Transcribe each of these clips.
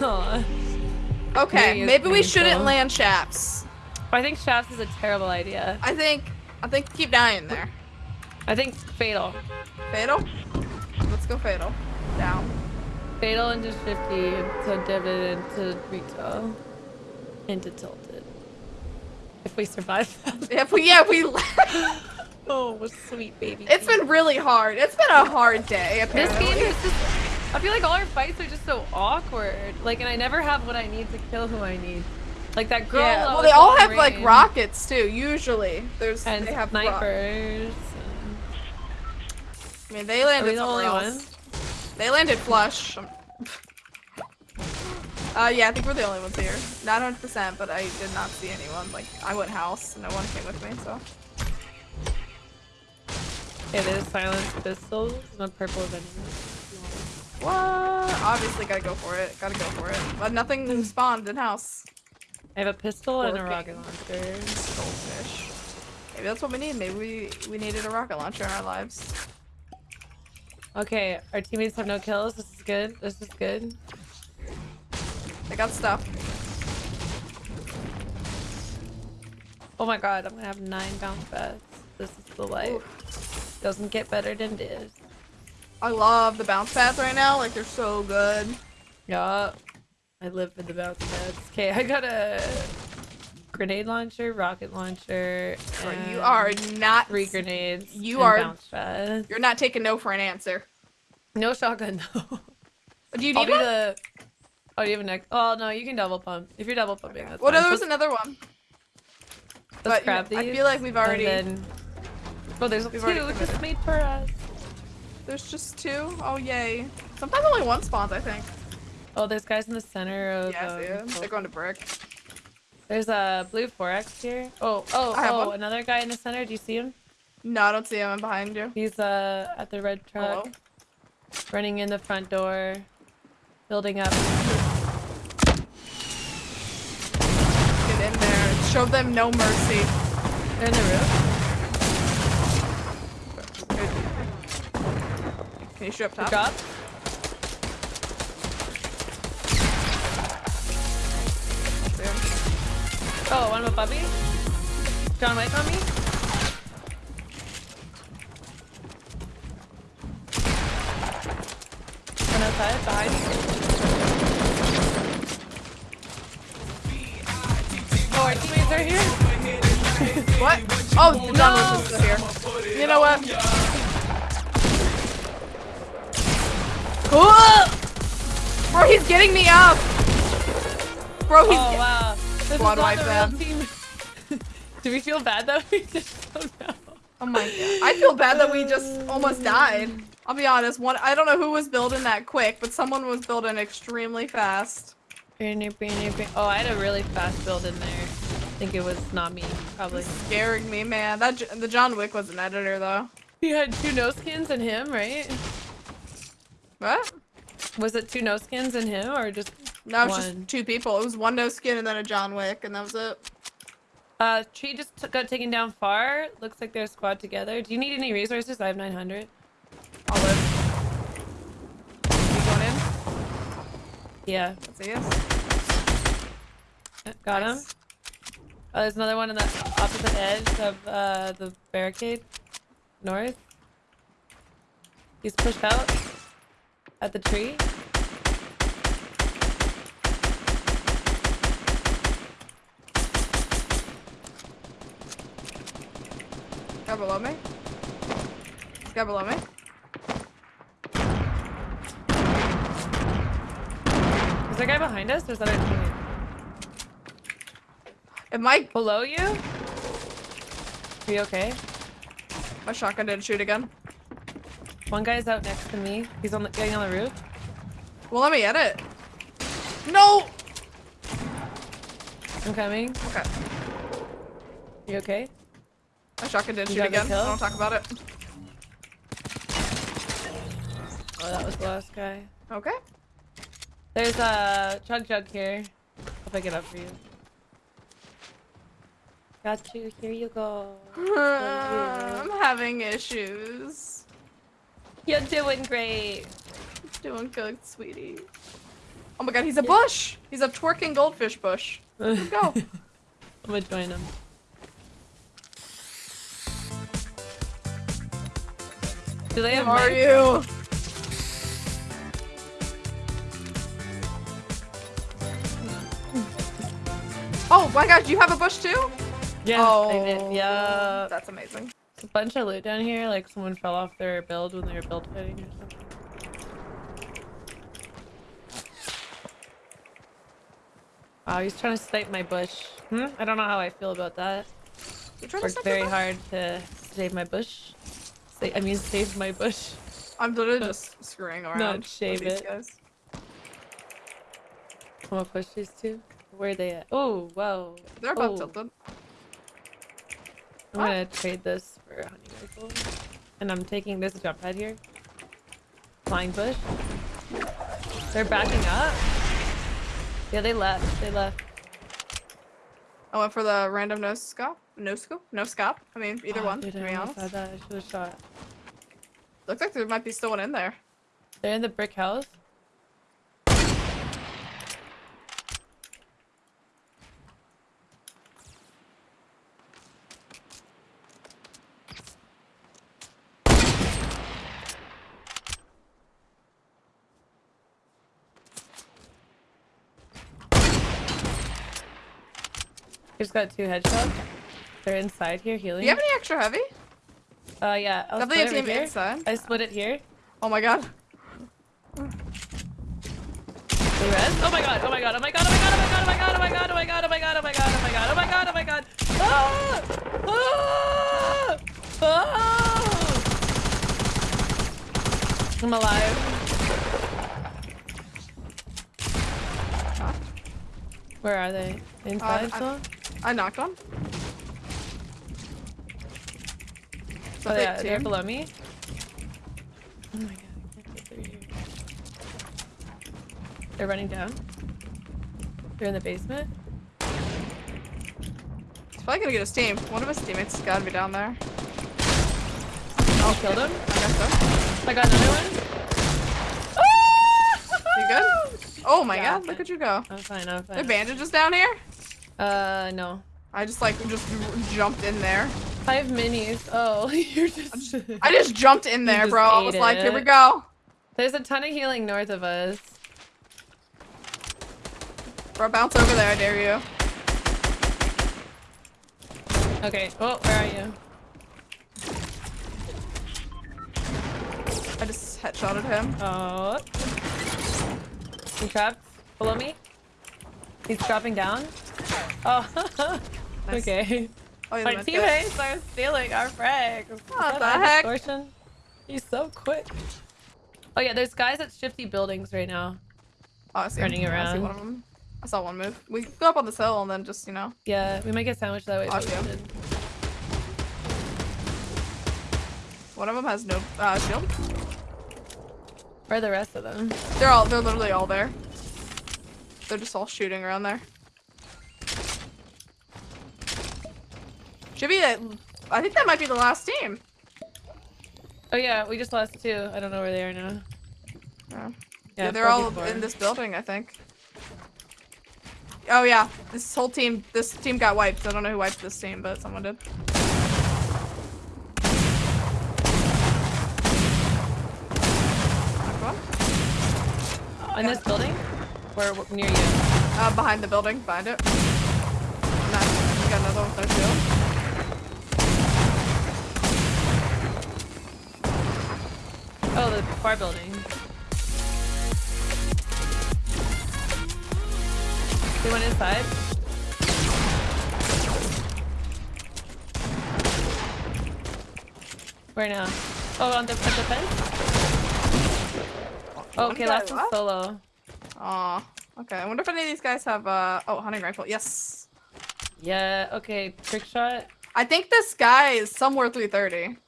Aw. Okay, Maybe maybe we shouldn't land shafts. I think shafts is a terrible idea. I think, I think keep dying there. I think fatal. Fatal? Let's go fatal. Down. Fatal into shifty, into divot, into retail, into tilted. If we survive that. If we, yeah, we. Oh, sweet baby. it's been really hard. It's been a hard day. This Apparently. game is just. I feel like all our fights are just so awkward. Like, and I never have what I need to kill who I need. Like that girl. Yeah. Well, they all have like rockets too. Usually, there's and they have. snipers. I mean, they Are landed we the only else. ones? They landed flush. Uh, yeah, I think we're the only ones here. Not 100%, but I did not see anyone. Like, I went house, and no one came with me, so. It is silenced pistols and a purple venom. What? Obviously, gotta go for it. Gotta go for it. But nothing spawned in house. I have a pistol and a rocket launcher. Goldfish. Maybe that's what we need. Maybe we, we needed a rocket launcher in our lives. Okay, our teammates have no kills. This is good. This is good. They got stuff. Oh my god, I'm gonna have nine bounce pads. This is the life. Doesn't get better than this. I love the bounce pads right now. Like, they're so good. Yeah. I live for the bounce pads. Okay, I got a grenade launcher, rocket launcher, you are not. three grenades. You are- bounce pads. You're not taking no for an answer. No shotgun though. Do you I'll need one? the. Oh, do you have a next? Oh no, you can double pump. If you're double pumping, that's Well, no, there was another one. let's but, you grab know, I feel like we've already- then... Oh, there's We've two just made for us. There's just two? Oh, yay. Sometimes only one spawns, I think. Oh, there's guys in the center of. Yeah, I see um. They're going to brick. There's a blue 4x here. Oh, oh, oh, another guy in the center. Do you see him? No, I don't see him. I'm behind you. He's uh at the red truck, Hello? running in the front door, building up. Get in there. Show them no mercy. They're in the roof. Can you shoot up top? him? Oh, one with Bubby. John Wick on me. One outside, behind. Oh, our teammates are here. What? Oh, John Wick is still here. You know what? Getting me up! Bro, he's... Oh wow. This Squad wipe the them. Do we feel bad though? We just don't know. Oh my god. I feel bad that we just almost died. I'll be honest, one I don't know who was building that quick, but someone was building extremely fast. Oh, I had a really fast build in there. I think it was not me, probably. Scaring me, man. That the John Wick was an editor though. He had two nose skins and him, right? What? Was it two no skins and him, or just No, it's one? just two people. It was one no skin and then a John Wick, and that was it. Uh, tree just got taken down far. Looks like they're a squad together. Do you need any resources? I have 900. I'll live. You going in? Yeah, Let's see yes. got him. Oh, there's another one on the opposite edge of uh, the barricade, north. He's pushed out at the tree. Guy below me. Guy below me. Is there a guy behind us? Or is that teammate? If my Below you? Are you okay? my shotgun didn't shoot again. One guy's out next to me. He's on the, getting on the roof. Well, let me edit. No. I'm coming. Okay. You okay? My shotgun didn't You shoot again. kill? Don't talk about it. Oh, that was the last guy. Okay. There's a chug jug here. I'll pick it up for you. Got you. Here you go. I'm having issues. You're doing great. Doing good, sweetie. Oh my god, he's a bush! He's a twerking goldfish bush. Let's go. I'm gonna join him. Do they have Who are you? Oh my god, you have a bush too? Yeah, oh, I did. Oh, yeah. That's amazing. A bunch of loot down here, like someone fell off their build when they were build fighting or something. Wow, he's trying to snipe my bush. Hmm? I don't know how I feel about that. You trying to Worked very hard to save my bush. Sa I mean, save my bush. I'm literally just screwing around. Not shave it. Guys. I'm gonna push these two. Where are they at? Oh, whoa. They're about oh. tilted. I'm gonna trade this for a hunting rifle. And I'm taking this jump pad here. Flying bush. They're backing up. Yeah, they left. They left. I went for the random no scope. No scope? No scope? I mean, either Oh, one, dude, to I be almost honest. that. I should have shot. Looks like there might be still one in there. They're in the brick house. Just got two headshots. They're inside here healing. Do you have any extra heavy? Uh, yeah. I'll Definitely a team here. inside. I split it here. Oh my god. They res? Oh my god, oh my god, oh my god, oh my god, oh my god, oh my god, oh my god, oh my god, oh my god, oh my god, oh my god, oh my god, oh my god. Ah! Ah! Ah! I'm alive. Where are they? Inside still? I knocked one. Oh yeah, they're below me. Oh my god, I can't get through here. They're running down. They're in the basement. He's probably gonna get his team. One of his teammates has gotta be down there. Oh, killed him. I guess so. I got another one. Ah! You good? Oh my Got god, look at you go. I'm fine, I'm There fine. bandages down here? Uh, no. I just like just jumped in there. Five minis. Oh, you're just. I just jumped in there, bro. I was ate like, here we go. There's a ton of healing north of us. Bro, bounce over there, I dare you. Okay. Oh, where are you? I just headshotted him. Oh. He trapped below me. He's dropping down. Oh. Nice. okay. Oh, he's My meant to- teammates are stealing our frags. What the heck? Distortion? He's so quick. Oh yeah, there's guys at shifty buildings right now. Oh, I see Running him. I see around. one of them. I saw one move. We go up on this hill and then just, you know. Yeah, we might get sandwiched that way. Oh, yeah. One of them has no uh, shield. Where are the rest of them? They're all, they're literally all there. They're just all shooting around there. Should be i think that might be the last team. Oh yeah, we just lost two. I don't know where they are now. Yeah. Yeah, Yeah, they're all 44. in this building, I think. Oh yeah, this whole team, this team got wiped. I don't know who wiped this team, but someone did. In this building? Or w- near you? Uh, behind the building, behind it. Nice. You got another one with no Oh, the far building. They went inside. Where now? Oh, on the, at the fence? One Okay, last one's solo. Aw. Okay, I wonder if any of these guys have, uh, oh, hunting rifle. Yes. Yeah, okay, trick shot. I think this guy is somewhere 330.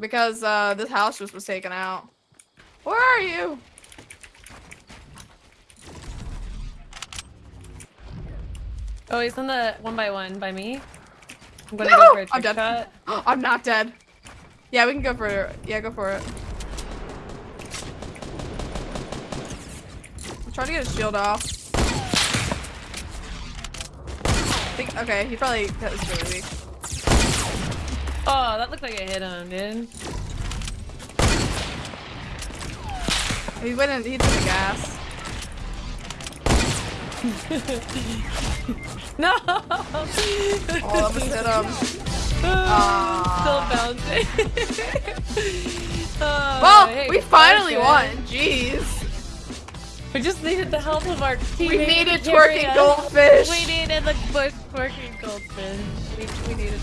Because, uh, this house just was taken out. Where are you? Oh, he's in the one by one by me. I'm gonna No! go for a I'm dead. shot. I'm not dead. Yeah, we can go for it. Yeah, go for it. I'm trying to get his shield off. I think, okay, he probably that was really weak. Oh, that looked like it hit him, dude. He went in, he took the gas. No! Oh, that almost hit him. Still bouncing. oh, Well, hey, we finally won. Jeez. We just needed the help of our We needed twerking goldfish. We needed the bush twerking goldfish. We, we needed